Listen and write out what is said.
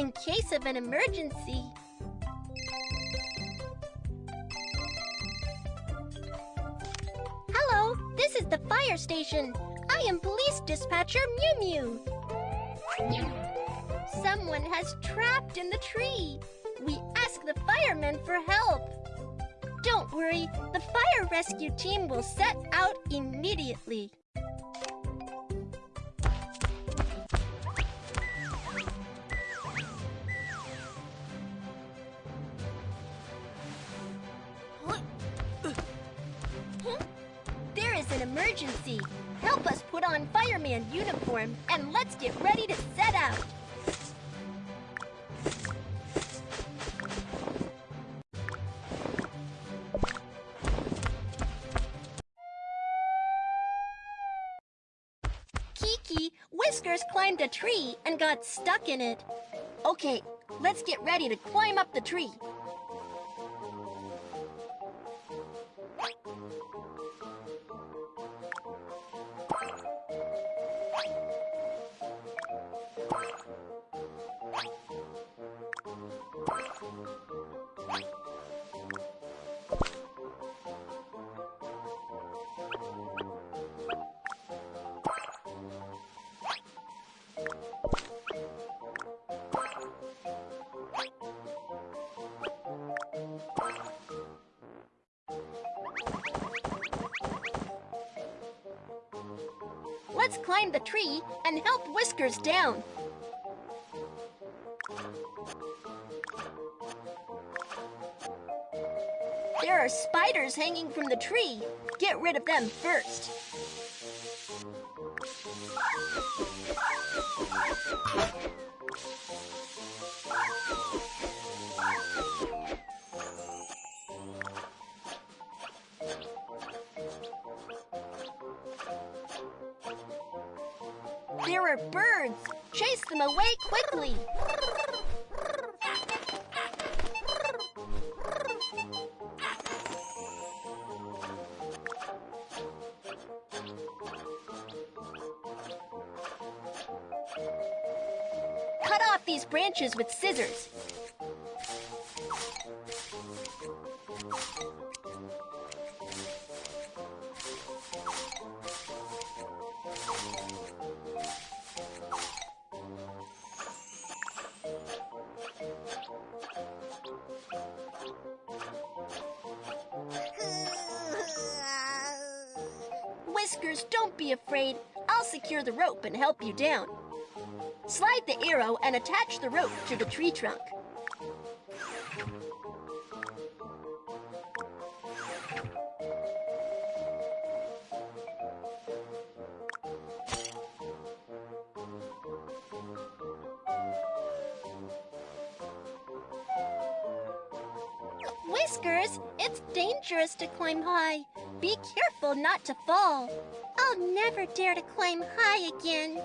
in case of an emergency. Hello, this is the fire station. I am police dispatcher Mew Mew. Someone has trapped in the tree. We ask the firemen for help. Don't worry, the fire rescue team will set out immediately. Emergency. Help us put on fireman uniform and let's get ready to set out. Kiki, Whiskers climbed a tree and got stuck in it. Okay, let's get ready to climb up the tree. Let's climb the tree and help Whiskers down. There are spiders hanging from the tree. Get rid of them first. There are birds. Chase them away quickly. Cut these branches with scissors. Whiskers, don't be afraid. I'll secure the rope and help you down. Slide the arrow and attach the rope to the tree trunk. Whiskers, it's dangerous to climb high. Be careful not to fall. I'll never dare to climb high again.